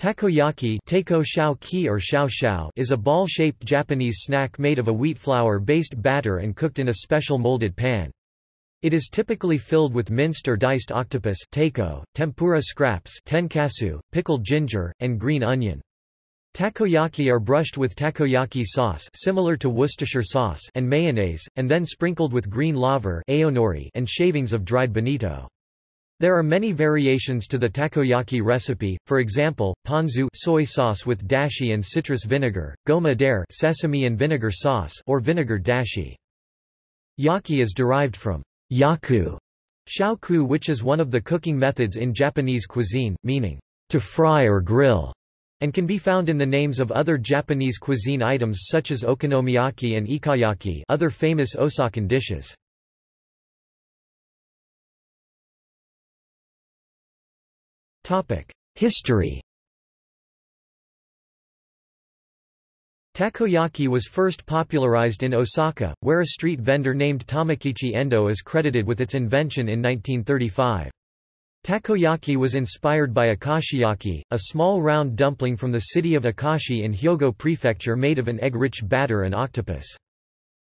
Takoyaki is a ball-shaped Japanese snack made of a wheat flour-based batter and cooked in a special molded pan. It is typically filled with minced or diced octopus tempura scraps pickled ginger, and green onion. Takoyaki are brushed with takoyaki sauce similar to Worcestershire sauce and mayonnaise, and then sprinkled with green laver and shavings of dried bonito. There are many variations to the takoyaki recipe, for example, ponzu soy sauce with dashi and citrus vinegar, goma dare sesame and vinegar sauce or vinegar dashi. Yaki is derived from yaku, shaoku which is one of the cooking methods in Japanese cuisine, meaning to fry or grill, and can be found in the names of other Japanese cuisine items such as okonomiyaki and ikayaki other famous Osakan dishes. History Takoyaki was first popularized in Osaka, where a street vendor named Tomokichi Endo is credited with its invention in 1935. Takoyaki was inspired by akashiyaki, a small round dumpling from the city of Akashi in Hyogo Prefecture made of an egg-rich batter and octopus.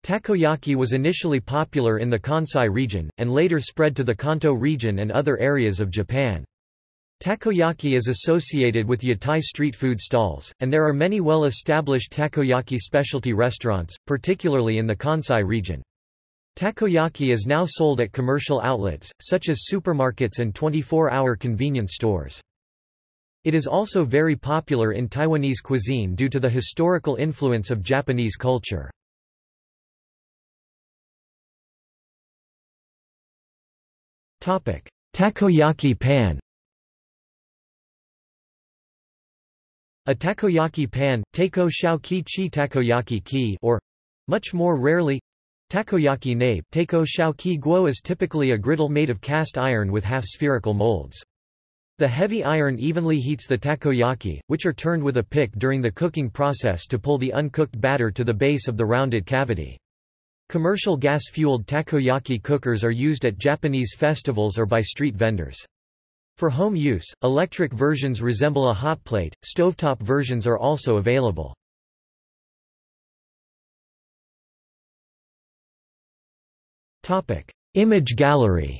Takoyaki was initially popular in the Kansai region, and later spread to the Kanto region and other areas of Japan. Takoyaki is associated with yatai street food stalls, and there are many well-established takoyaki specialty restaurants, particularly in the Kansai region. Takoyaki is now sold at commercial outlets, such as supermarkets and 24-hour convenience stores. It is also very popular in Taiwanese cuisine due to the historical influence of Japanese culture. Takoyaki pan A takoyaki pan, teiko shao ki chi takoyaki ki or, much more rarely, takoyaki nabe teiko shao ki guo is typically a griddle made of cast iron with half-spherical molds. The heavy iron evenly heats the takoyaki, which are turned with a pick during the cooking process to pull the uncooked batter to the base of the rounded cavity. Commercial gas-fueled takoyaki cookers are used at Japanese festivals or by street vendors. For home use, electric versions resemble a hot plate, stovetop versions are also available. Topic. Image gallery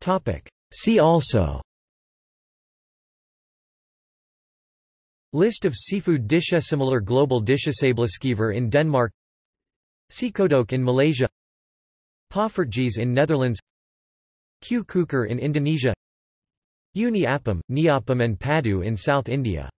Topic. See also List of seafood dishes similar global dishes dishesableskever in Denmark Cekodok in Malaysia Poffertjes in Netherlands Kue in Indonesia Uni Appam, and Paddu in South India